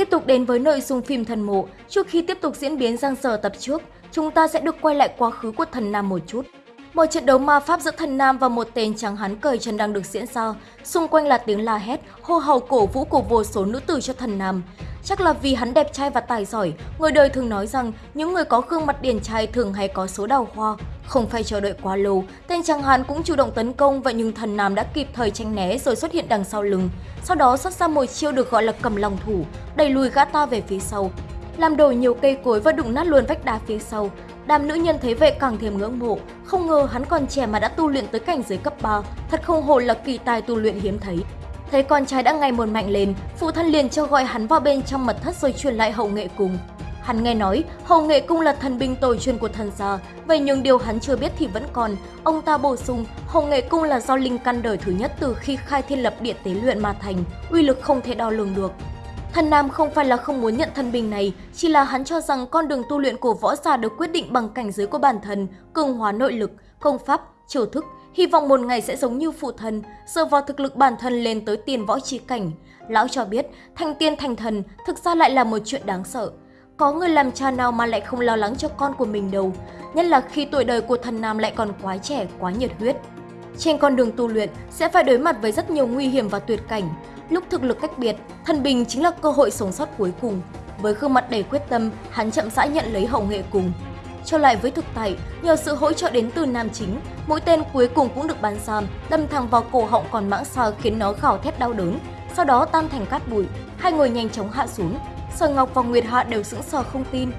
Tiếp tục đến với nội dung phim Thần Mộ, trước khi tiếp tục diễn biến giang giờ tập trước, chúng ta sẽ được quay lại quá khứ của thần Nam một chút. Một trận đấu ma pháp giữa thần Nam và một tên trắng hán cởi chân đang được diễn ra, xung quanh là tiếng la hét, hô hào cổ vũ của vô số nữ tử cho thần Nam. Chắc là vì hắn đẹp trai và tài giỏi, người đời thường nói rằng những người có gương mặt điển trai thường hay có số đào hoa. Không phải chờ đợi quá lâu, tên trắng hán cũng chủ động tấn công vậy nhưng thần Nam đã kịp thời tranh né rồi xuất hiện đằng sau lưng. Sau đó xuất ra một chiêu được gọi là cầm lòng thủ, đẩy lùi gã ta về phía sau, làm đổ nhiều cây cối và đụng nát luôn vách đá phía sau. Đám nữ nhân thấy vậy càng thêm ngưỡng mộ, không ngờ hắn còn trẻ mà đã tu luyện tới cảnh giới cấp 3, thật không hồ là kỳ tài tu luyện hiếm thấy. Thấy con trai đã ngày một mạnh lên, phụ thân liền cho gọi hắn vào bên trong mật thất rồi truyền lại hậu nghệ cung. Hắn nghe nói hậu nghệ cung là thần binh tổ truyền của thần gia, vậy nhưng điều hắn chưa biết thì vẫn còn. Ông ta bổ sung, hậu nghệ cung là do linh căn đời thứ nhất từ khi khai thiên lập địa tế luyện mà thành, uy lực không thể đo lường được. Thần Nam không phải là không muốn nhận thân bình này, chỉ là hắn cho rằng con đường tu luyện của võ giả được quyết định bằng cảnh giới của bản thân, cường hóa nội lực, công pháp, chiêu thức, hy vọng một ngày sẽ giống như phụ thân, dựa vào thực lực bản thân lên tới tiền võ trí cảnh. Lão cho biết, thành tiên thành thần thực ra lại là một chuyện đáng sợ. Có người làm cha nào mà lại không lo lắng cho con của mình đâu, nhất là khi tuổi đời của thần Nam lại còn quá trẻ, quá nhiệt huyết. Trên con đường tu luyện sẽ phải đối mặt với rất nhiều nguy hiểm và tuyệt cảnh. Lúc thực lực cách biệt, thần bình chính là cơ hội sống sót cuối cùng. Với gương mặt đầy quyết tâm, hắn chậm rãi nhận lấy hậu nghệ cùng. Trở lại với thực tại, nhờ sự hỗ trợ đến từ nam chính, mũi tên cuối cùng cũng được bắn ra, đâm thẳng vào cổ họng còn mãng xà khiến nó gào thét đau đớn, sau đó tan thành cát bụi. Hai người nhanh chóng hạ xuống, Sở Ngọc và Nguyệt Hạ đều sững sờ không tin.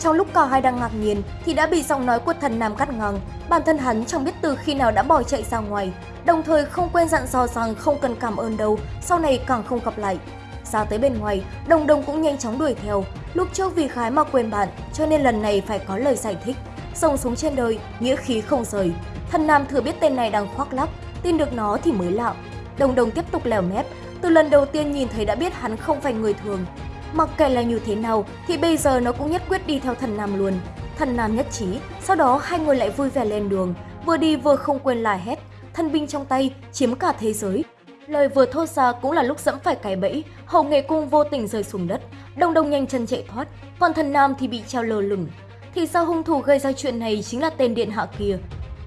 Trong lúc cả hai đang ngạc nhiên thì đã bị giọng nói của thần Nam cắt ngang. Bản thân hắn chẳng biết từ khi nào đã bỏ chạy ra ngoài, đồng thời không quên dặn dò rằng không cần cảm ơn đâu, sau này càng không gặp lại. Ra tới bên ngoài, Đồng Đồng cũng nhanh chóng đuổi theo. Lúc trước vì khái mà quên bạn, cho nên lần này phải có lời giải thích. sông xuống trên đời, nghĩa khí không rời. Thần Nam thừa biết tên này đang khoác lác, tin được nó thì mới lạ. Đồng Đồng tiếp tục lèo mép, từ lần đầu tiên nhìn thấy đã biết hắn không phải người thường. Mặc kệ là như thế nào thì bây giờ nó cũng nhất quyết đi theo thần Nam luôn. Thần Nam nhất trí, sau đó hai người lại vui vẻ lên đường, vừa đi vừa không quên la hét, thân binh trong tay chiếm cả thế giới. Lời vừa thốt ra cũng là lúc dẫm phải cái bẫy, hậu nghệ cung vô tình rơi xuống đất, đồng đồng nhanh chân chạy thoát, còn thần Nam thì bị treo lơ lửng. Thì sao hung thủ gây ra chuyện này chính là tên điện hạ kia.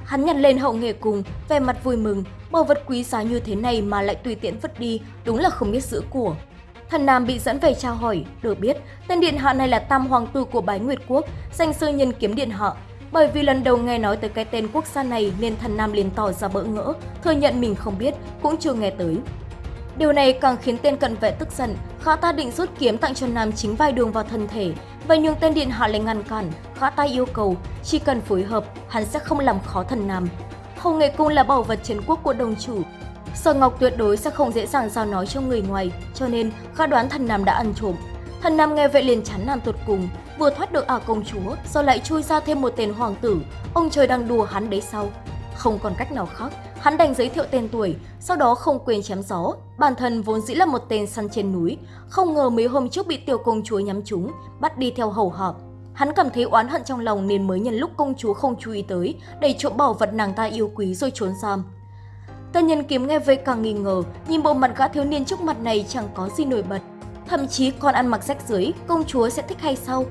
Hắn nhặt lên hậu nghệ cung, vẻ mặt vui mừng, bảo vật quý giá như thế này mà lại tùy tiện vứt đi, đúng là không biết giữ của. Thần Nam bị dẫn về trao hỏi, được biết tên điện hạ này là tam hoàng tử của Bái Nguyệt Quốc, danh sư nhân kiếm điện hạ. Bởi vì lần đầu nghe nói tới cái tên quốc gia này nên thần Nam liền tỏ ra bỡ ngỡ, thừa nhận mình không biết, cũng chưa nghe tới. Điều này càng khiến tên cận vệ tức giận, khá ta định rút kiếm tặng cho Nam chính vai đường vào thân thể. Vậy nhưng tên điện hạ lại ngăn cản, khá ta yêu cầu, chỉ cần phối hợp, hắn sẽ không làm khó thần Nam. Hồng Nghệ Cung là bảo vật chiến quốc của đồng chủ, Sở Ngọc tuyệt đối sẽ không dễ dàng giao nói cho người ngoài, cho nên khá đoán thần Nam đã ăn trộm. Thần Nam nghe vậy liền chán nản tột cùng, vừa thoát được ả công chúa, rồi lại chui ra thêm một tên hoàng tử, ông trời đang đùa hắn đấy sao? Không còn cách nào khác, hắn đành giới thiệu tên tuổi, sau đó không quên chém gió. Bản thân vốn dĩ là một tên săn trên núi, không ngờ mấy hôm trước bị tiểu công chúa nhắm trúng, bắt đi theo hầu họp. Hắn cảm thấy oán hận trong lòng nên mới nhân lúc công chúa không chú ý tới, để trộm bảo vật nàng ta yêu quý rồi trốn giam. Tân nhân kiếm nghe vậy càng nghi ngờ, nhìn bộ mặt gã thiếu niên trước mặt này chẳng có gì nổi bật. Thậm chí còn ăn mặc rách dưới, công chúa sẽ thích hay sao?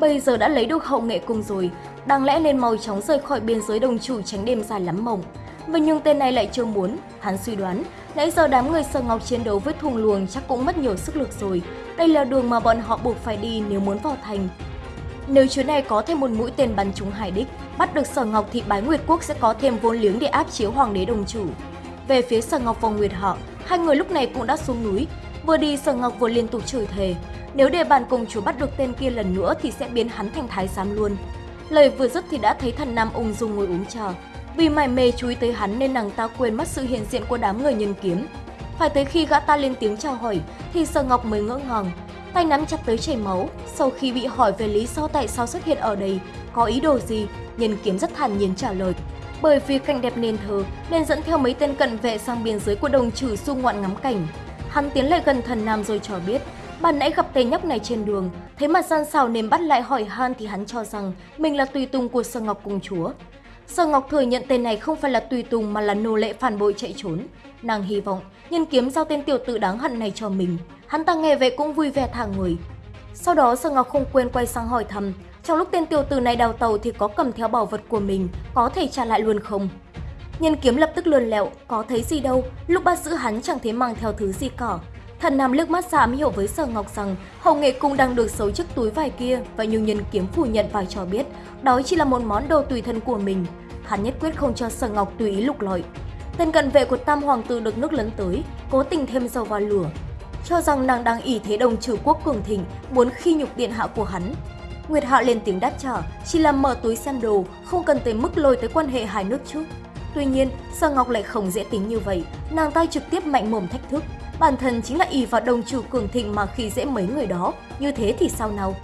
Bây giờ đã lấy được hậu nghệ cung rồi, đáng lẽ nên mau chóng rời khỏi biên giới đồng chủ tránh đêm dài lắm mộng. Vậy nhưng tên này lại chưa muốn, hắn suy đoán, nãy giờ đám người sở ngọc chiến đấu với thùng luồng chắc cũng mất nhiều sức lực rồi. Đây là đường mà bọn họ buộc phải đi nếu muốn vào thành. Nếu chuyến này có thêm một mũi tên bắn trúng hải đích, bắt được sở ngọc thì bái Nguyệt Quốc sẽ có thêm vốn liếng để áp chiếu hoàng đế đồng chủ. Về phía Sở Ngọc và Nguyệt Họ, hai người lúc này cũng đã xuống núi. Vừa đi Sở Ngọc vừa liên tục chửi thề, nếu để bàn công chúa bắt được tên kia lần nữa thì sẽ biến hắn thành thái giám luôn. Lời vừa dứt thì đã thấy thần Nam ung dung ngồi uống trà. Vì mải mê chú ý tới hắn nên nàng ta quên mất sự hiện diện của đám người nhân kiếm. Phải tới khi gã ta lên tiếng chào hỏi thì Sở Ngọc mới ngỡ ngàng, tay nắm chặt tới chảy máu. Sau khi bị hỏi về lý do tại sao xuất hiện ở đây, có ý đồ gì, nhân kiếm rất thản nhiên trả lời. Bởi vì cảnh đẹp nên thờ nên dẫn theo mấy tên cận vệ sang biên giới của đồng trừ du ngoạn ngắm cảnh. Hắn tiến lại gần thần nam rồi cho biết, ban nãy gặp tên nhóc này trên đường, thấy mặt gian xào nên bắt lại hỏi han thì hắn cho rằng mình là tùy tùng của Sơ Ngọc Cung Chúa. Sở Ngọc thừa nhận tên này không phải là tùy tùng mà là nô lệ phản bội chạy trốn. Nàng hy vọng nhân kiếm giao tên tiểu tử đáng hận này cho mình. Hắn ta nghe vậy cũng vui vẻ thả người. Sau đó Sở Ngọc không quên quay sang hỏi thăm, trong lúc tên tiêu tử này đào tàu thì có cầm theo bảo vật của mình, có thể trả lại luôn không? Nhân kiếm lập tức lườn lẹo, có thấy gì đâu, lúc bắt giữ hắn chẳng thấy mang theo thứ gì cả. Thần Nam liếc mắt ra hiểu với Sở Ngọc rằng hậu nghệ cung đang được xấu chiếc túi vải kia và nhưng nhân kiếm phủ nhận và cho biết đó chỉ là một món đồ tùy thân của mình. Hắn nhất quyết không cho Sở Ngọc tùy ý lục lọi. Tên cận vệ của Tam Hoàng tử được nước lấn tới, cố tình thêm dầu vào lửa. Cho rằng nàng đang ỷ thế đồng trừ quốc cường thịnh, muốn khi nhục điện hạ của hắn. Nguyệt Hạ lên tiếng đáp trả, chỉ là mở túi xem đồ, không cần tới mức lôi tới quan hệ hai nước chứ. Tuy nhiên, Sở Ngọc lại không dễ tính như vậy, nàng ta trực tiếp mạnh mồm thách thức. Bản thân chính là ỷ vào đồng chủ cường thịnh mà khi dễ mấy người đó, như thế thì sao nào?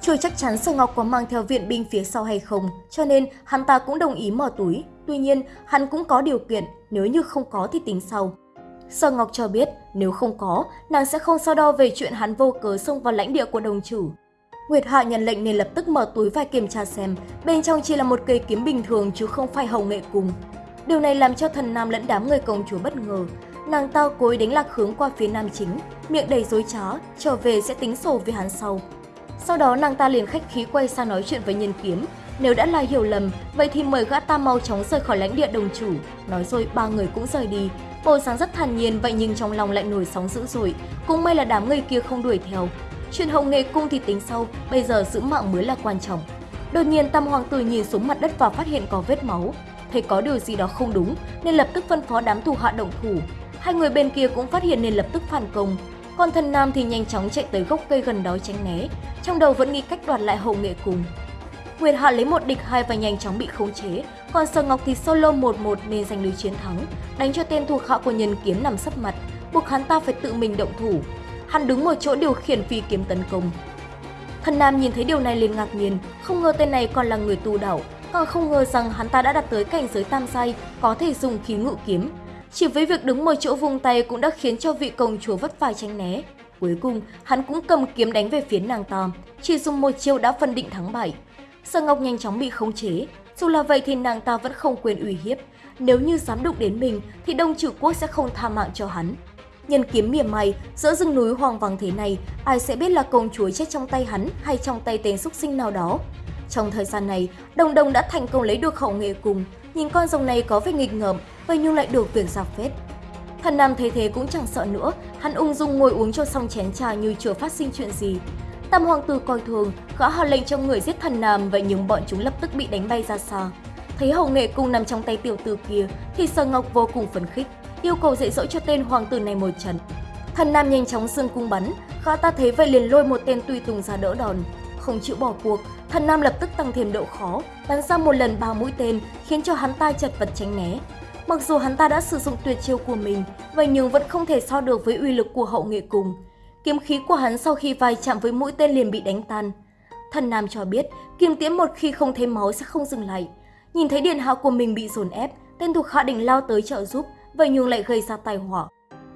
Chưa chắc chắn Sở Ngọc có mang theo viện binh phía sau hay không, cho nên hắn ta cũng đồng ý mở túi. Tuy nhiên, hắn cũng có điều kiện, nếu như không có thì tính sau. Sở Ngọc cho biết, nếu không có, nàng sẽ không so đo về chuyện hắn vô cớ xông vào lãnh địa của đồng chủ. Nguyệt Hạ nhận lệnh nên lập tức mở túi và kiểm tra xem, bên trong chỉ là một cây kiếm bình thường chứ không phải hồng nghệ cùng. Điều này làm cho thần nam lẫn đám người công chúa bất ngờ. Nàng ta cố ý đánh lạc hướng qua phía nam chính, miệng đầy dối trá, trở về sẽ tính sổ với hắn sau. Sau đó nàng ta liền khách khí quay sang nói chuyện với nhân kiếm. Nếu đã là hiểu lầm, vậy thì mời gã ta mau chóng rời khỏi lãnh địa đồng chủ. Nói rồi ba người cũng rời đi. Bộ sáng rất thản nhiên vậy nhưng trong lòng lại nổi sóng dữ dội. Cũng may là đám người kia không đuổi theo truyền hồng nghệ cung thì tính sau, bây giờ giữ mạng mới là quan trọng. Đột nhiên Tam Hoàng tử nhìn xuống mặt đất và phát hiện có vết máu. Thấy có điều gì đó không đúng nên lập tức phân phó đám thủ hạ động thủ. Hai người bên kia cũng phát hiện nên lập tức phản công. Còn thần nam thì nhanh chóng chạy tới gốc cây gần đó tránh né, trong đầu vẫn nghĩ cách đoạt lại hậu nghệ cùng. Nguyệt Hạ lấy một địch hai và nhanh chóng bị khống chế, còn Sở Ngọc thì solo 1-1 nên giành được chiến thắng, đánh cho tên thuộc hạ của nhân kiếm nằm sấp mặt, buộc hắn ta phải tự mình động thủ. Hắn đứng một chỗ điều khiển phi kiếm tấn công. Thần Nam nhìn thấy điều này liền ngạc nhiên, không ngờ tên này còn là người tu đảo càng không ngờ rằng hắn ta đã đạt tới cảnh giới tam sai, có thể dùng khí ngự kiếm. Chỉ với việc đứng một chỗ vùng tay cũng đã khiến cho vị công chúa vất vả tránh né. Cuối cùng, hắn cũng cầm kiếm đánh về phía nàng ta, chỉ dùng một chiêu đã phân định thắng bại. Sở Ngọc nhanh chóng bị khống chế, dù là vậy thì nàng ta vẫn không quên uy hiếp. Nếu như dám đụng đến mình thì Đông Trừ Quốc sẽ không tha mạng cho hắn. Nhân kiếm mỉa mày, giữa rừng núi hoang vắng thế này, ai sẽ biết là công chúa chết trong tay hắn hay trong tay tên xúc sinh nào đó. Trong thời gian này, Đồng Đồng đã thành công lấy được hậu nghệ cùng, nhìn con rồng này có vẻ nghịch ngợm, vậy nhưng lại được việc giặc phết. Thần Nam thấy thế cũng chẳng sợ nữa, hắn ung dung ngồi uống cho xong chén trà như chưa phát sinh chuyện gì. Tam hoàng tử coi thường, gã hạ lệnh cho người giết thần Nam vậy nhưng bọn chúng lập tức bị đánh bay ra xa. Thấy hậu nghệ cung nằm trong tay tiểu tử kia thì Sở Ngọc vô cùng phấn khích, yêu cầu dạy dỗ cho tên hoàng tử này một trận. Thần Nam nhanh chóng xương cung bắn, gã ta thấy vậy liền lôi một tên tùy tùng ra đỡ đòn. Không chịu bỏ cuộc, thần Nam lập tức tăng thêm độ khó, bắn ra một lần ba mũi tên khiến cho hắn ta chật vật tránh né. Mặc dù hắn ta đã sử dụng tuyệt chiêu của mình, vậy nhưng vẫn không thể so được với uy lực của hậu nghệ cùng. Kiếm khí của hắn sau khi vai chạm với mũi tên liền bị đánh tan. Thần Nam cho biết, kim tiễn một khi không thấy máu sẽ không dừng lại. Nhìn thấy điện hạ của mình bị dồn ép, tên thuộc hạ định lao tới trợ giúp, vậy nhưng lại gây ra tai họa.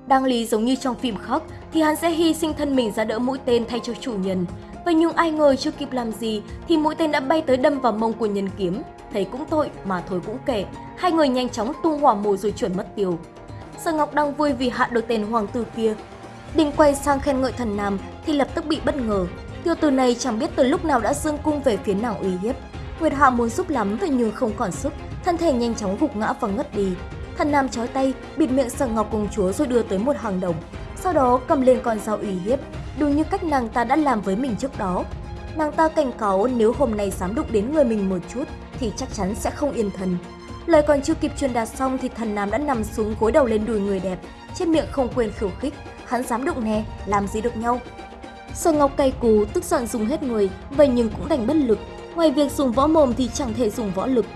Đang lý giống như trong phim khác thì hắn sẽ hy sinh thân mình ra đỡ mũi tên thay cho chủ nhân. Vậy nhưng ai ngờ chưa kịp làm gì thì mũi tên đã bay tới đâm vào mông của nhân kiếm. Thấy cũng tội mà thôi cũng kể, hai người nhanh chóng tung hỏa mù rồi chuẩn mất tiêu. Sở Ngọc đang vui vì hạ được tên hoàng tử kia. Định quay sang khen ngợi thần nam thì lập tức bị bất ngờ. Tiêu tử này chẳng biết từ lúc nào đã dương cung về phía nào uy hiếp. Nguyệt Hạ muốn giúp lắm vậy nhưng không còn sức, thân thể nhanh chóng gục ngã và ngất đi. Thần nam chói tay, bịt miệng Sở Ngọc công chúa rồi đưa tới một hàng đồng. Sau đó cầm lên con dao uy hiếp, đúng như cách nàng ta đã làm với mình trước đó. Nàng ta cảnh cáo nếu hôm nay dám đụng đến người mình một chút thì chắc chắn sẽ không yên thần. Lời còn chưa kịp truyền đạt xong thì thần nam đã nằm xuống gối đầu lên đùi người đẹp, trên miệng không quên khiêu khích, hắn dám đụng nè, làm gì được nhau. Sở Ngọc cay cú, tức giận dùng hết người, vậy nhưng cũng đành bất lực. Ngoài việc dùng võ mồm thì chẳng thể dùng võ lực.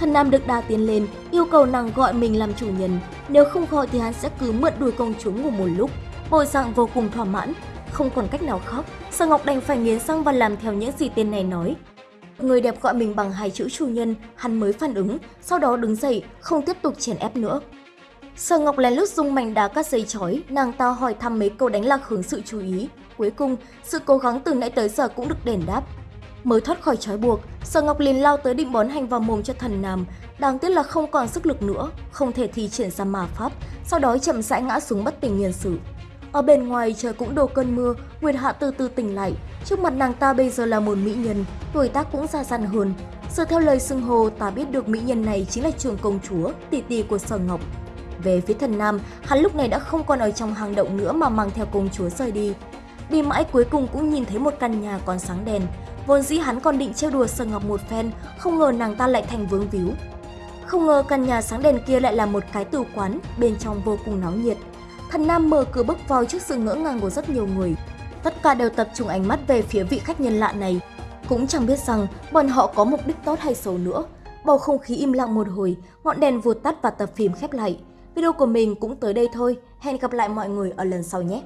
Thần Nam được đa tiến lên, yêu cầu nàng gọi mình làm chủ nhân. Nếu không gọi thì hắn sẽ cứ mượn đuổi công chúa ngủ một lúc. Bộ dạng vô cùng thỏa mãn, không còn cách nào khác. Sở Ngọc đành phải nghiến răng và làm theo những gì tên này nói. Người đẹp gọi mình bằng hai chữ chủ nhân, hắn mới phản ứng, sau đó đứng dậy, không tiếp tục chèn ép nữa. Sở Ngọc lén lút dùng mảnh đá cắt dây chói, nàng ta hỏi thăm mấy câu đánh lạc hướng sự chú ý. Cuối cùng, sự cố gắng từ nãy tới giờ cũng được đền đáp. Mới thoát khỏi trói buộc, Sở Ngọc liền lao tới định bón hành vào mồm cho thần Nam. Đáng tiếc là không còn sức lực nữa, không thể thi triển ra mà pháp, sau đó chậm rãi ngã xuống bất tỉnh nhân sự. Ở bên ngoài trời cũng đổ cơn mưa, Nguyệt Hạ từ từ tỉnh lại. Trước mặt nàng ta bây giờ là một mỹ nhân, tuổi tác cũng già dặn hơn. Dựa theo lời xưng hô, ta biết được mỹ nhân này chính là trường công chúa, tỷ tỷ của Sở Ngọc. Về phía thần Nam, hắn lúc này đã không còn ở trong hang động nữa mà mang theo công chúa rời đi. Đi mãi cuối cùng cũng nhìn thấy một căn nhà còn sáng đèn. Vốn dĩ hắn còn định trêu đùa Sở Ngọc một phen, không ngờ nàng ta lại thành vướng víu. Không ngờ căn nhà sáng đèn kia lại là một cái tử quán, bên trong vô cùng náo nhiệt. Thần Nam mở cửa bước vào trước sự ngỡ ngàng của rất nhiều người. Tất cả đều tập trung ánh mắt về phía vị khách nhân lạ này. Cũng chẳng biết rằng bọn họ có mục đích tốt hay xấu nữa. Bầu không khí im lặng một hồi, ngọn đèn vụt tắt và tập phim khép lại. Video của mình cũng tới đây thôi. Hẹn gặp lại mọi người ở lần sau nhé!